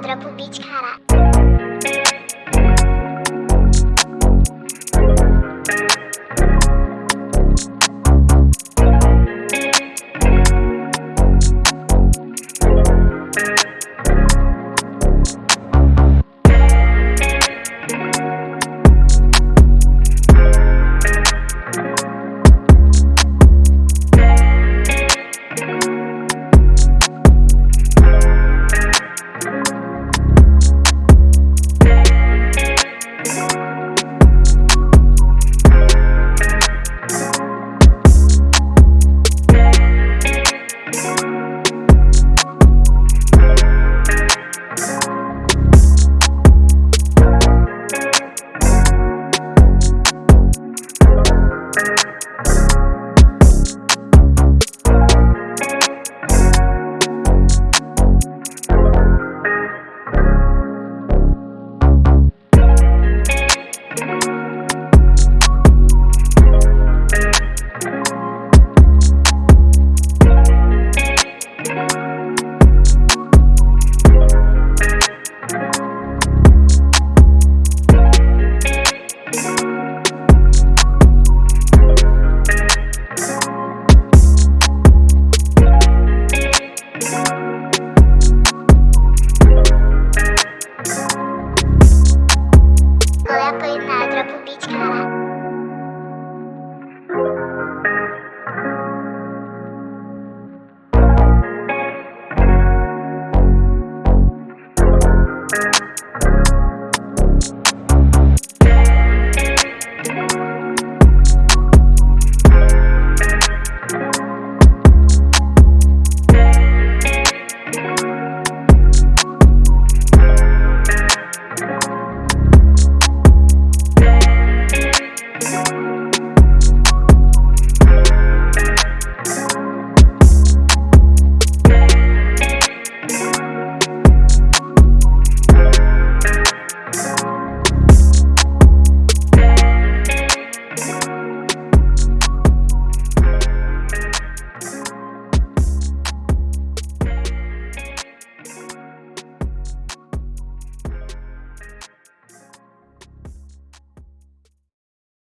Dropa o beat, caralho. Bye.